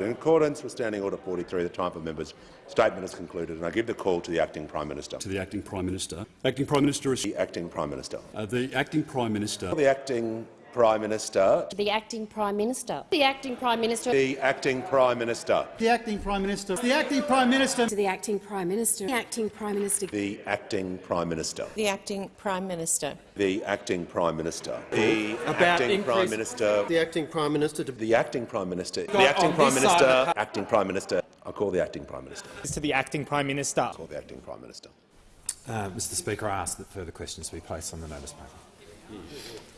In accordance with Standing Order 43, the time for members' statement is concluded, and I give the call to the acting Prime Minister. To the acting Prime Minister. Acting Prime Minister is The acting Prime Minister. uh, the acting Prime Minister. The acting Prime Minister. The acting Prime Minister. The acting Prime Minister. The acting Prime Minister. The acting Prime Minister. The acting Prime Minister. To the acting Prime Minister. The acting Prime Minister. The acting Prime Minister. The Acting Prime Minister. The acting Prime Minister. The acting Prime Minister. The acting Prime Minister The acting Prime Minister. The acting Prime Minister. Acting Prime Minister. I'll call the acting Prime Minister. to the acting Prime Minister. Call the acting Prime Minister. Uh, Mr Speaker, I ask that further questions be placed on the notice paper.